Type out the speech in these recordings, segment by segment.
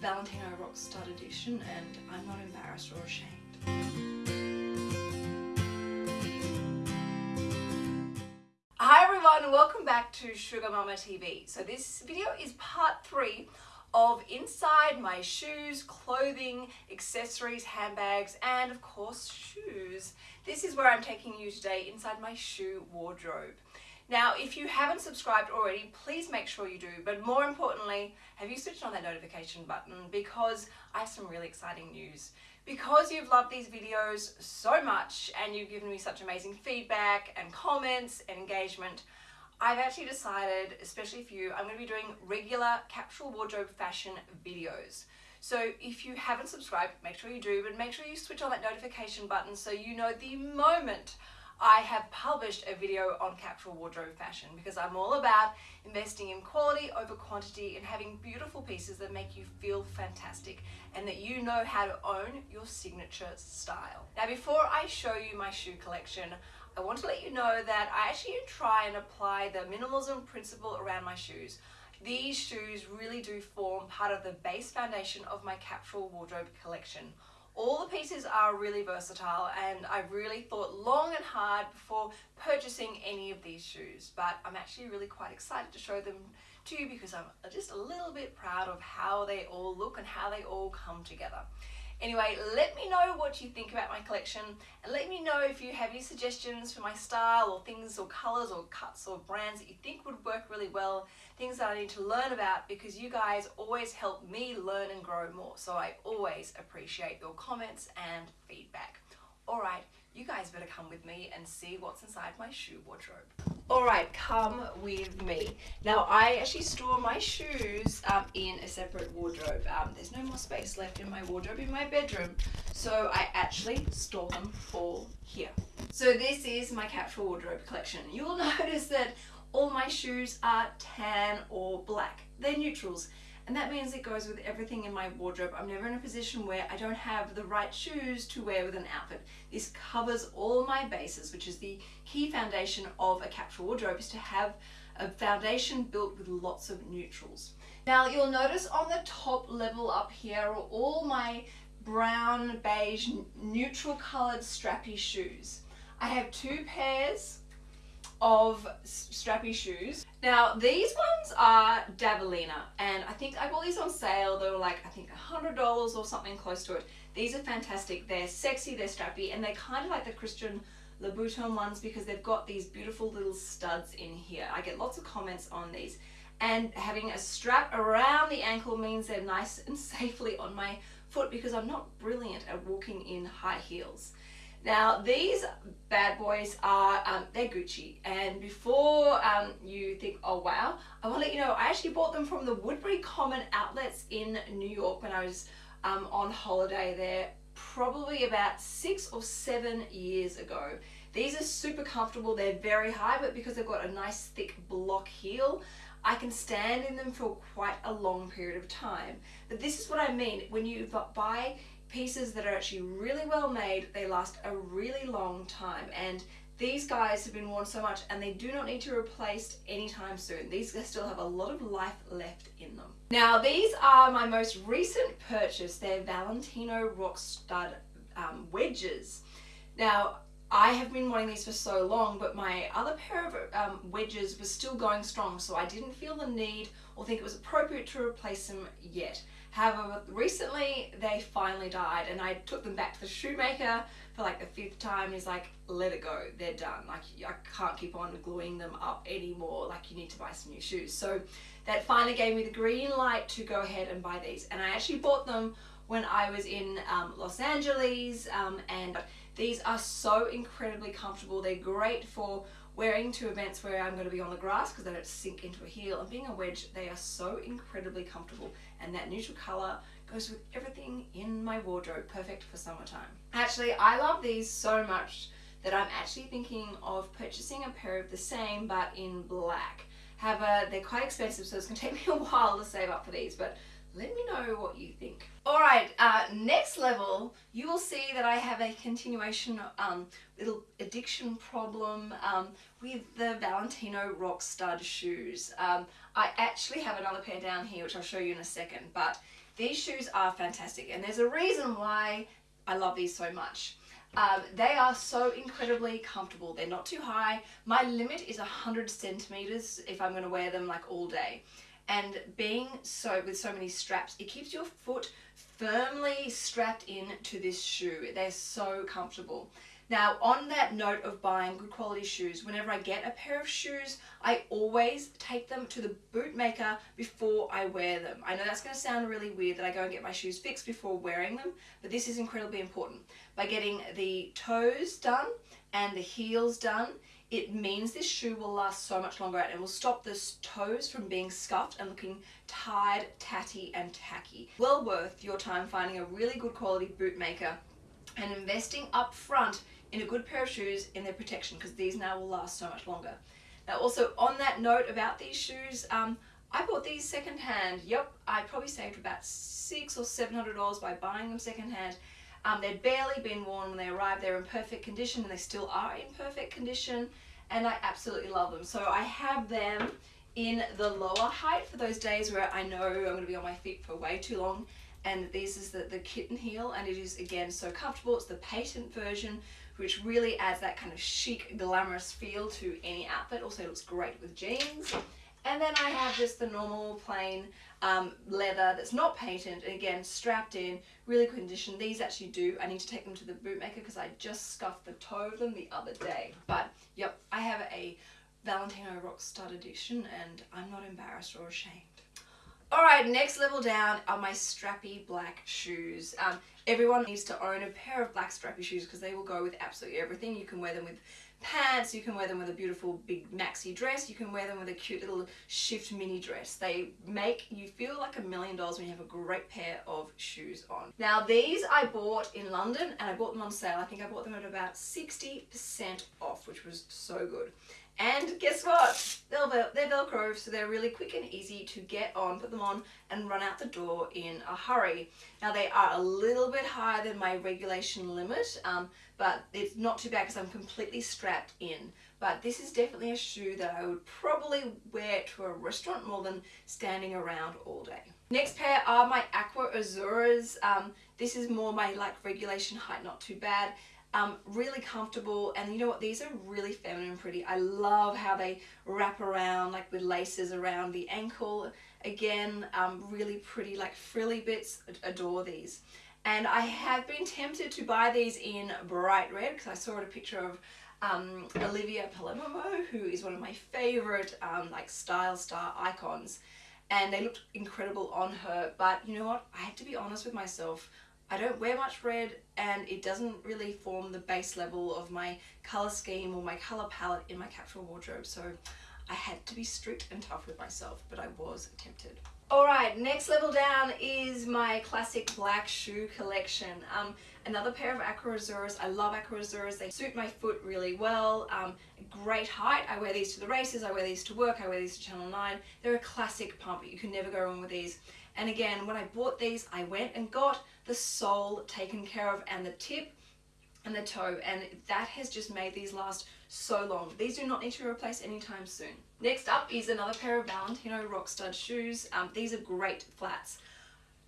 Valentino Rockstud edition and I'm not embarrassed or ashamed. Hi everyone, and welcome back to Sugar Mama TV. So this video is part three of inside my shoes, clothing, accessories, handbags, and of course shoes. This is where I'm taking you today inside my shoe wardrobe. Now, if you haven't subscribed already, please make sure you do. But more importantly, have you switched on that notification button because I have some really exciting news. Because you've loved these videos so much and you've given me such amazing feedback and comments and engagement, I've actually decided, especially for you, I'm going to be doing regular capsule wardrobe fashion videos. So if you haven't subscribed, make sure you do, but make sure you switch on that notification button so you know the moment I have published a video on capsule wardrobe fashion because I'm all about investing in quality over quantity and having beautiful pieces that make you feel fantastic and that you know how to own your signature style. Now before I show you my shoe collection, I want to let you know that I actually try and apply the minimalism principle around my shoes. These shoes really do form part of the base foundation of my capsule wardrobe collection. All the pieces are really versatile and I really thought long and hard before purchasing any of these shoes but I'm actually really quite excited to show them to you because I'm just a little bit proud of how they all look and how they all come together. Anyway, let me know what you think about my collection and let me know if you have any suggestions for my style or things or colours or cuts or brands that you think would work really well, things that I need to learn about because you guys always help me learn and grow more. So I always appreciate your comments and feedback. Alright, you guys better come with me and see what's inside my shoe wardrobe. Alright, come with me. Now I actually store my shoes um, in a separate wardrobe. Um, there's no more space left in my wardrobe in my bedroom, so I actually store them all here. So this is my capsule wardrobe collection. You'll notice that all my shoes are tan or black. They're neutrals and that means it goes with everything in my wardrobe. I'm never in a position where I don't have the right shoes to wear with an outfit. This covers all my bases, which is the key foundation of a capsule wardrobe, is to have a foundation built with lots of neutrals. Now you'll notice on the top level up here are all my brown, beige, neutral colored strappy shoes. I have two pairs of strappy shoes. Now these ones are Davalina and I think I bought these on sale. They were like I think $100 or something close to it. These are fantastic. They're sexy, they're strappy and they're kind of like the Christian Louboutin ones because they've got these beautiful little studs in here. I get lots of comments on these and having a strap around the ankle means they're nice and safely on my foot because I'm not brilliant at walking in high heels. Now these bad boys are, um, they're Gucci and before um, you think, oh wow, I want to let you know I actually bought them from the Woodbury Common outlets in New York when I was um, on holiday there probably about six or seven years ago. These are super comfortable, they're very high but because they've got a nice thick block heel I can stand in them for quite a long period of time. But this is what I mean, when you buy pieces that are actually really well made. They last a really long time and these guys have been worn so much and they do not need to be replaced anytime soon. These still have a lot of life left in them. Now these are my most recent purchase. They're Valentino Rock Stud um, wedges. Now I have been wanting these for so long, but my other pair of um, wedges was still going strong, so I didn't feel the need or think it was appropriate to replace them yet. However, recently they finally died and I took them back to the shoemaker for like the fifth time. He's like, let it go, they're done. Like I can't keep on gluing them up anymore. Like you need to buy some new shoes. So that finally gave me the green light to go ahead and buy these. And I actually bought them when I was in um, Los Angeles um, and these are so incredibly comfortable. They're great for wearing to events where I'm going to be on the grass because they don't sink into a heel. And being a wedge they are so incredibly comfortable. And that neutral color goes with everything in my wardrobe perfect for summertime. Actually I love these so much that I'm actually thinking of purchasing a pair of the same but in black. However they're quite expensive so it's going to take me a while to save up for these but let me know what you think. Alright, uh, next level, you will see that I have a continuation um, little addiction problem um, with the Valentino Rock Stud shoes. Um, I actually have another pair down here which I'll show you in a second, but these shoes are fantastic and there's a reason why I love these so much. Um, they are so incredibly comfortable. They're not too high. My limit is 100 centimeters if I'm going to wear them like all day. And being so with so many straps, it keeps your foot firmly strapped in to this shoe. They're so comfortable. Now, on that note of buying good quality shoes, whenever I get a pair of shoes, I always take them to the bootmaker before I wear them. I know that's going to sound really weird that I go and get my shoes fixed before wearing them, but this is incredibly important. By getting the toes done and the heels done, it means this shoe will last so much longer and will stop the toes from being scuffed and looking tired, tatty and tacky. Well worth your time finding a really good quality bootmaker and investing up front in a good pair of shoes in their protection because these now will last so much longer. Now also on that note about these shoes, um, I bought these secondhand. Yep, I probably saved about six or seven hundred dollars by buying them secondhand. Um, they'd barely been worn when they arrived. They're in perfect condition and they still are in perfect condition and I absolutely love them. So I have them in the lower height for those days where I know I'm going to be on my feet for way too long and this is the, the kitten heel and it is again so comfortable. It's the patent version which really adds that kind of chic, glamorous feel to any outfit. Also looks great with jeans. And then I have just the normal plain um, leather that's not patent, and again, strapped in, really good condition. These actually do, I need to take them to the bootmaker because I just scuffed the toe of them the other day. But, yep, I have a Valentino Rock Stud edition, and I'm not embarrassed or ashamed. Alright, next level down are my strappy black shoes. Um, everyone needs to own a pair of black strappy shoes because they will go with absolutely everything. You can wear them with pants, you can wear them with a beautiful big maxi dress, you can wear them with a cute little shift mini dress. They make you feel like a million dollars when you have a great pair of shoes on. Now these I bought in London and I bought them on sale. I think I bought them at about 60% off, which was so good. And guess what? They're, Velcro, so they're really quick and easy to get on, put them on, and run out the door in a hurry. Now they are a little bit higher than my regulation limit, um, but it's not too bad because I'm completely strapped in. But this is definitely a shoe that I would probably wear to a restaurant more than standing around all day. Next pair are my Aquazzuras. Um, this is more my like regulation height, not too bad um, really comfortable and you know what these are really feminine pretty. I love how they wrap around like with laces around the ankle. Again um, really pretty like frilly bits adore these. And I have been tempted to buy these in bright red because I saw a picture of um, Olivia Palermo who is one of my favorite um, like style star icons and they looked incredible on her. But you know what? I had to be honest with myself I don't wear much red and it doesn't really form the base level of my colour scheme or my colour palette in my capsule wardrobe so I had to be strict and tough with myself but I was tempted. Alright, next level down is my classic black shoe collection. Um, another pair of Aquazzuras. I love Aquazzuras. They suit my foot really well. Um, great height. I wear these to the races. I wear these to work. I wear these to Channel 9. They're a classic pump. You can never go wrong with these. And again, when I bought these, I went and got the sole taken care of and the tip and the toe and that has just made these last so long. These do not need to be replaced anytime soon. Next up is another pair of Valentino Rock Stud shoes. Um, these are great flats.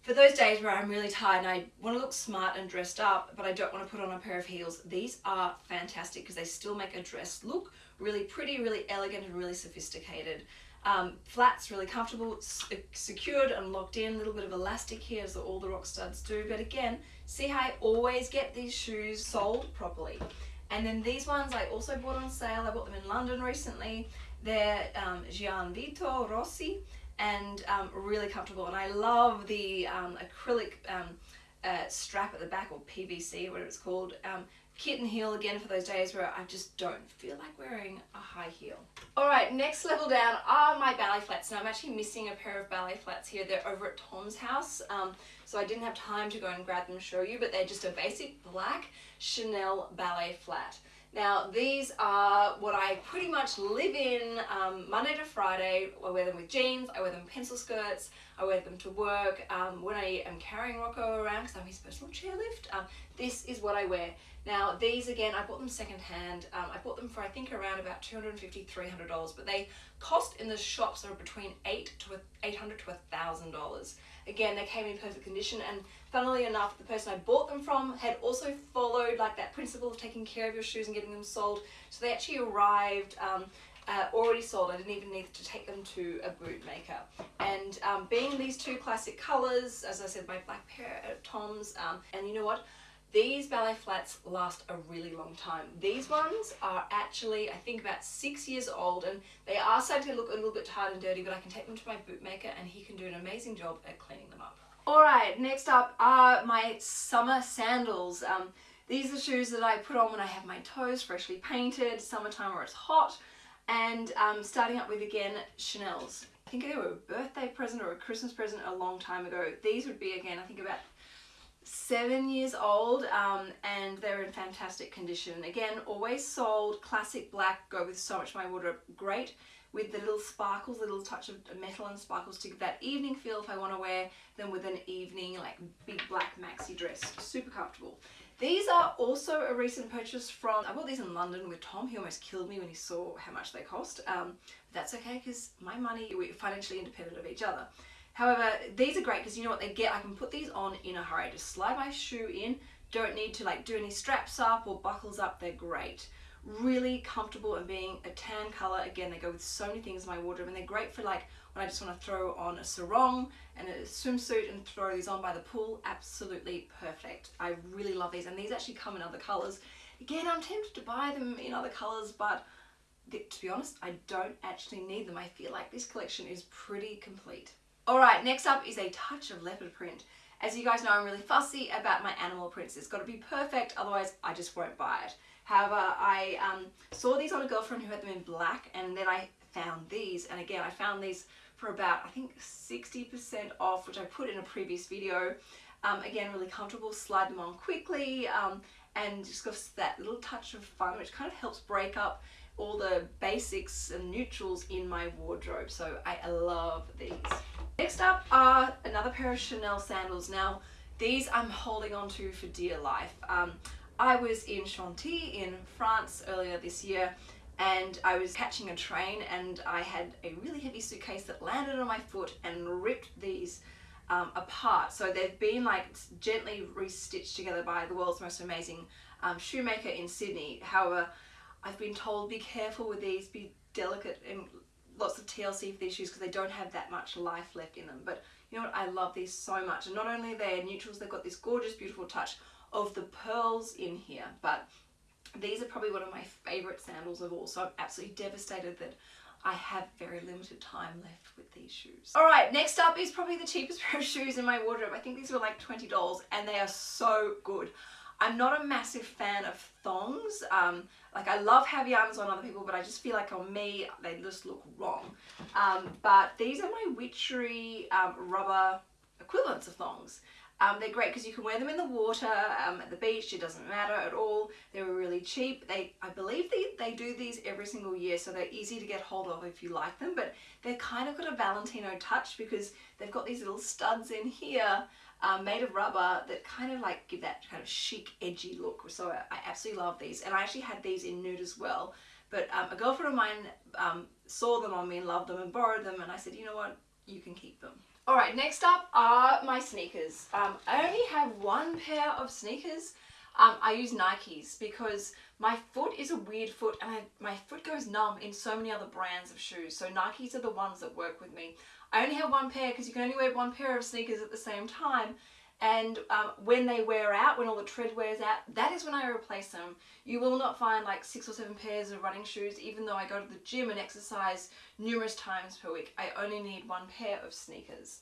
For those days where I'm really tired and I want to look smart and dressed up, but I don't want to put on a pair of heels, these are fantastic because they still make a dress look really pretty, really elegant and really sophisticated. Um, flat's really comfortable, uh, secured and locked in, a little bit of elastic here as all the rock studs do. But again, see how I always get these shoes soled properly. And then these ones I also bought on sale. I bought them in London recently. They're um, Rossi and um, really comfortable. And I love the um, acrylic um, uh, strap at the back or PVC, whatever it's called. Um, kitten heel again for those days where I just don't feel like wearing a high heel. Alright, next level down are my ballet flats. Now I'm actually missing a pair of ballet flats here. They're over at Tom's house. Um, so I didn't have time to go and grab them and show you, but they're just a basic black Chanel ballet flat. Now these are what I pretty much live in um, Monday to Friday. I wear them with jeans, I wear them pencil skirts, I wear them to work. Um, when I am carrying Rocco around because I'm his personal chairlift, um, this is what I wear. Now these again, I bought them secondhand. Um, I bought them for I think around about $250, $300, but they cost in the shops are between eight to 800 to $1,000. Again, they came in perfect condition and funnily enough, the person I bought them from had also followed like that principle of taking care of your shoes and getting them soled. So they actually arrived um, uh, already soled. I didn't even need to take them to a boot maker. And um, being these two classic colors, as I said, my black pair of Toms, um, and you know what? These ballet flats last a really long time. These ones are actually, I think about six years old and they are starting to look a little bit tired and dirty, but I can take them to my bootmaker and he can do an amazing job at cleaning them up. Alright, next up are my summer sandals. Um, these are shoes that I put on when I have my toes freshly painted, summertime where it's hot, and um, starting up with again Chanel's. I think they were a birthday present or a Christmas present a long time ago. These would be again, I think about seven years old um, and they're in fantastic condition. Again, always soled, classic black, go with so much my wardrobe, great with the little sparkles, little touch of metal and sparkles to give that evening feel if I want to wear them with an evening like big black maxi dress, super comfortable. These are also a recent purchase from, I bought these in London with Tom. He almost killed me when he saw how much they cost. Um, that's okay because my money, we're financially independent of each other. However, these are great because you know what they get? I can put these on in a hurry. Just slide my shoe in. Don't need to like do any straps up or buckles up. They're great. Really comfortable and being a tan color. Again, they go with so many things in my wardrobe and they're great for like when I just want to throw on a sarong and a swimsuit and throw these on by the pool. Absolutely perfect. I really love these and these actually come in other colors. Again, I'm tempted to buy them in other colors, but to be honest, I don't actually need them. I feel like this collection is pretty complete. Alright, next up is a touch of leopard print. As you guys know, I'm really fussy about my animal prints. It's got to be perfect, otherwise I just won't buy it. However, I um, saw these on a girlfriend who had them in black, and then I found these. And again, I found these for about, I think, 60% off, which I put in a previous video. Um, again, really comfortable, slide them on quickly, um, and just got that little touch of fun, which kind of helps break up all the basics and neutrals in my wardrobe. So I love these. Next up are another pair of Chanel sandals. Now, these I'm holding on to for dear life. Um, I was in Chantilly in France earlier this year and I was catching a train and I had a really heavy suitcase that landed on my foot and ripped these um, apart. So they've been like gently restitched together by the world's most amazing um, shoemaker in Sydney. However, I've been told be careful with these, be delicate and lots of TLC for these shoes because they don't have that much life left in them. But you know what, I love these so much. And not only are they neutrals, they've got this gorgeous, beautiful touch of the pearls in here. But these are probably one of my favorite sandals of all. So I'm absolutely devastated that I have very limited time left with these shoes. All right, next up is probably the cheapest pair of shoes in my wardrobe. I think these were like $20 and they are so good. I'm not a massive fan of thongs. Um, like I love Havaianas on other people, but I just feel like on me, they just look wrong. Um, but these are my Witchery um, rubber equivalents of thongs. Um, they're great because you can wear them in the water, um, at the beach, it doesn't matter at all. They're really cheap. They, I believe they, they do these every single year, so they're easy to get hold of if you like them, but they're kind of got a Valentino touch because they've got these little studs in here um, made of rubber that kind of like give that kind of chic, edgy look. So I, I absolutely love these. And I actually had these in nude as well. But um, a girlfriend of mine um, saw them on me and loved them and borrowed them. And I said, you know what, you can keep them. All right, next up are my sneakers. Um, I only have one pair of sneakers. Um, I use Nikes because my foot is a weird foot and I, my foot goes numb in so many other brands of shoes. So Nikes are the ones that work with me. I only have one pair because you can only wear one pair of sneakers at the same time and um, when they wear out, when all the tread wears out, that is when I replace them. You will not find like six or seven pairs of running shoes even though I go to the gym and exercise numerous times per week. I only need one pair of sneakers.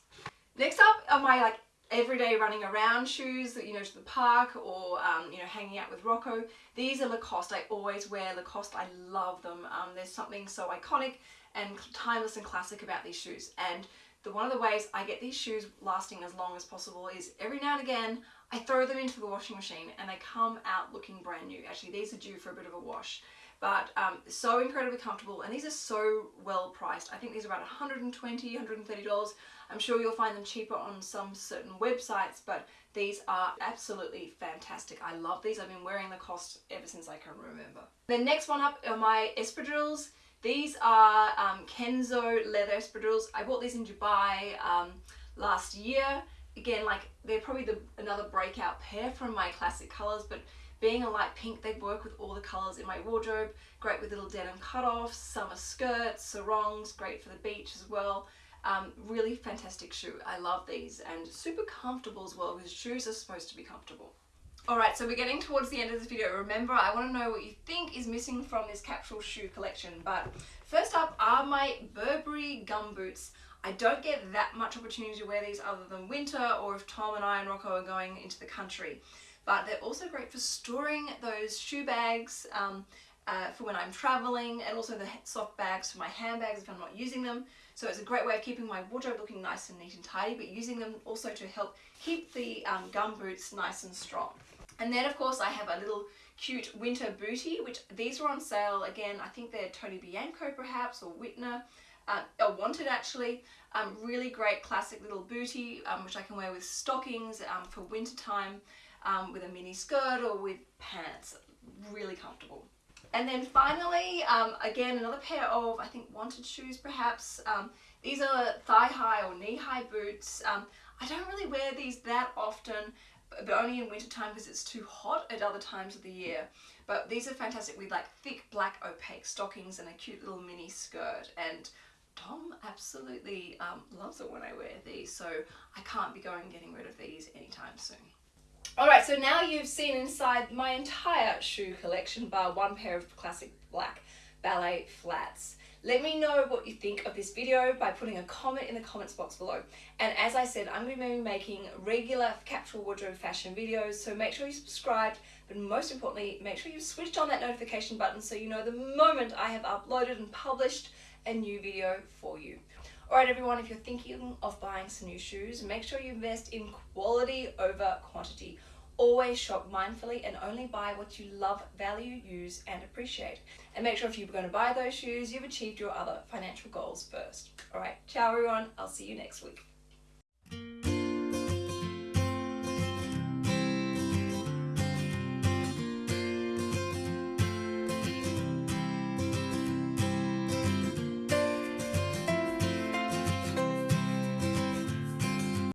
Next up are my like everyday running around shoes that you know to the park or um, you know hanging out with Rocco. These are Lacoste. I always wear Lacoste. I love them. Um, there's something so iconic and timeless and classic about these shoes and the one of the ways I get these shoes lasting as long as possible is every now and again I throw them into the washing machine and they come out looking brand new. Actually, these are due for a bit of a wash, but um, so incredibly comfortable and these are so well priced. I think these are about $120, $130. I'm sure you'll find them cheaper on some certain websites, but these are absolutely fantastic. I love these. I've been wearing Lacoste ever since I can remember. The next one up are my espadrilles. These are um, Kenzo leather espadrilles. I bought these in Dubai um, last year. Again, like they're probably the, another breakout pair from my classic colors, but being a light pink, they work with all the colors in my wardrobe. Great with little denim cutoffs, summer skirts, sarongs, great for the beach as well. Um, really fantastic shoe. I love these and super comfortable as well because shoes are supposed to be comfortable. Alright, so we're getting towards the end of this video. Remember, I want to know what you think is missing from this capsule shoe collection. But first up are my Burberry gum boots. I don't get that much opportunity to wear these other than winter or if Tom and I and Rocco are going into the country. But they're also great for storing those shoe bags um, uh, for when I'm traveling and also the soft bags for my handbags if I'm not using them. So it's a great way of keeping my wardrobe looking nice and neat and tidy, but using them also to help keep the um, gum boots nice and strong. And then of course I have a little cute winter booty, which these were on sale again, I think they're Tony Bianco perhaps, or Whitner, uh, or Wanted actually. Um, really great classic little booty, um, which I can wear with stockings um, for winter time, um, with a mini skirt or with pants. Really comfortable. And then finally, um, again, another pair of, I think, wanted shoes perhaps. Um, these are thigh-high or knee-high boots. I don't really wear these that often, but only in winter time because it's too hot at other times of the year. But these are fantastic with like thick black opaque stockings and a cute little mini skirt. And Tom absolutely um, loves it when I wear these, so I can't be going getting rid of these anytime soon. Alright, so now you've seen inside my entire shoe collection bar one pair of classic black ballet flats. Let me know what you think of this video by putting a comment in the comments box below. And as I said, I'm going to be making regular capsule wardrobe fashion videos, so make sure you subscribe, but most importantly, make sure you've switched on that notification button so you know the moment I have uploaded and published a new video for you. Alright everyone, if you're thinking of buying some new shoes, make sure you invest in quality over quantity. Always shop mindfully and only buy what you love, value, use, and appreciate. And make sure if you're going to buy those shoes, you've achieved your other financial goals first. All right, ciao everyone. I'll see you next week.